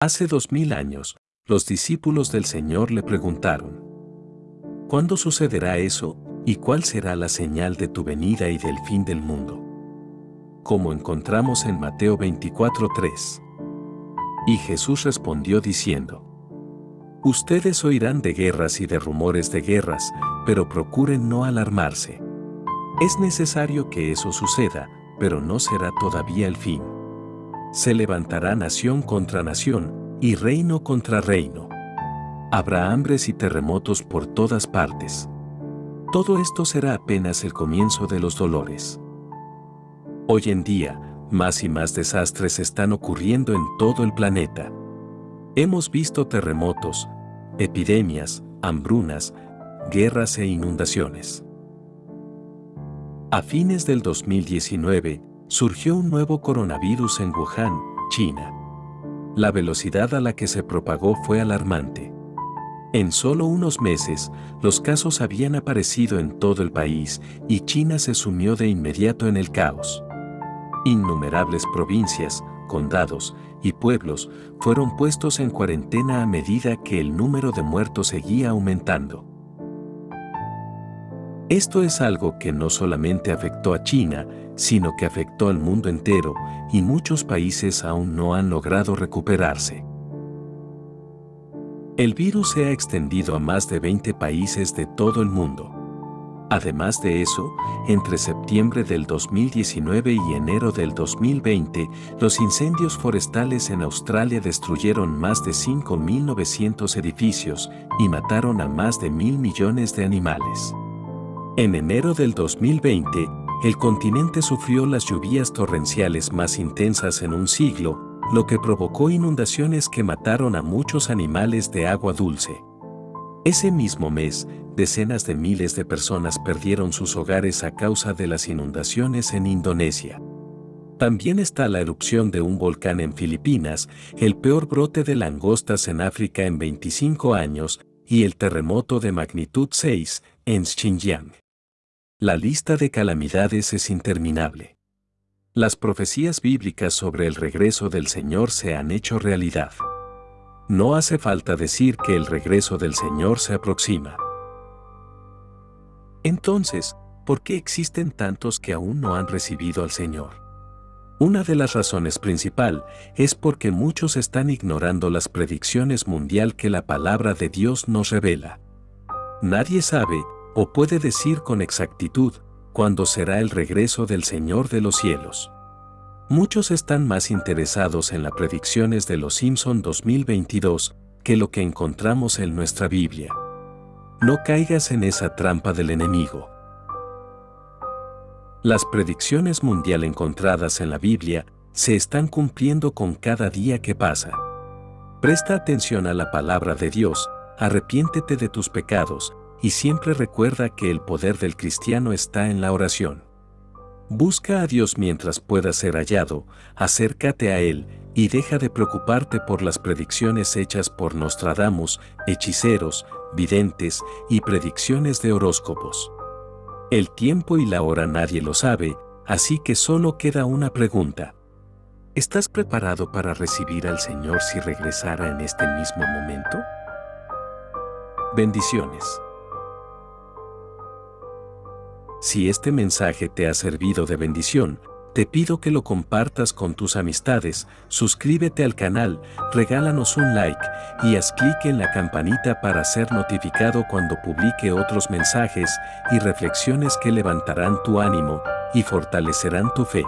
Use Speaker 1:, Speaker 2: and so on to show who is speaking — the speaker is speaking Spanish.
Speaker 1: Hace dos mil años, los discípulos del Señor le preguntaron, ¿Cuándo sucederá eso y cuál será la señal de tu venida y del fin del mundo? Como encontramos en Mateo 24:3. Y Jesús respondió diciendo, Ustedes oirán de guerras y de rumores de guerras, pero procuren no alarmarse. Es necesario que eso suceda, pero no será todavía el fin. Se levantará nación contra nación, y reino contra reino. Habrá hambres y terremotos por todas partes. Todo esto será apenas el comienzo de los dolores. Hoy en día, más y más desastres están ocurriendo en todo el planeta. Hemos visto terremotos, epidemias, hambrunas, guerras e inundaciones. A fines del 2019, surgió un nuevo coronavirus en Wuhan, China. La velocidad a la que se propagó fue alarmante. En solo unos meses, los casos habían aparecido en todo el país y China se sumió de inmediato en el caos. Innumerables provincias, condados y pueblos fueron puestos en cuarentena a medida que el número de muertos seguía aumentando. Esto es algo que no solamente afectó a China, sino que afectó al mundo entero y muchos países aún no han logrado recuperarse. El virus se ha extendido a más de 20 países de todo el mundo. Además de eso, entre septiembre del 2019 y enero del 2020, los incendios forestales en Australia destruyeron más de 5.900 edificios y mataron a más de mil millones de animales. En enero del 2020, el continente sufrió las lluvias torrenciales más intensas en un siglo, lo que provocó inundaciones que mataron a muchos animales de agua dulce. Ese mismo mes, decenas de miles de personas perdieron sus hogares a causa de las inundaciones en Indonesia. También está la erupción de un volcán en Filipinas, el peor brote de langostas en África en 25 años y el terremoto de magnitud 6 en Xinjiang. La lista de calamidades es interminable. Las profecías bíblicas sobre el regreso del Señor se han hecho realidad. No hace falta decir que el regreso del Señor se aproxima. Entonces, ¿por qué existen tantos que aún no han recibido al Señor? Una de las razones principal es porque muchos están ignorando las predicciones mundial que la palabra de Dios nos revela. Nadie sabe o puede decir con exactitud cuándo será el regreso del Señor de los cielos. Muchos están más interesados en las predicciones de los Simpson 2022 que lo que encontramos en nuestra Biblia. No caigas en esa trampa del enemigo. Las predicciones mundial encontradas en la Biblia se están cumpliendo con cada día que pasa. Presta atención a la palabra de Dios, arrepiéntete de tus pecados y siempre recuerda que el poder del cristiano está en la oración. Busca a Dios mientras pueda ser hallado, acércate a Él y deja de preocuparte por las predicciones hechas por Nostradamus, hechiceros, videntes y predicciones de horóscopos. El tiempo y la hora nadie lo sabe, así que solo queda una pregunta. ¿Estás preparado para recibir al Señor si regresara en este mismo momento? Bendiciones. Si este mensaje te ha servido de bendición, te pido que lo compartas con tus amistades, suscríbete al canal, regálanos un like y haz clic en la campanita para ser notificado cuando publique otros mensajes y reflexiones que levantarán tu ánimo y fortalecerán tu fe.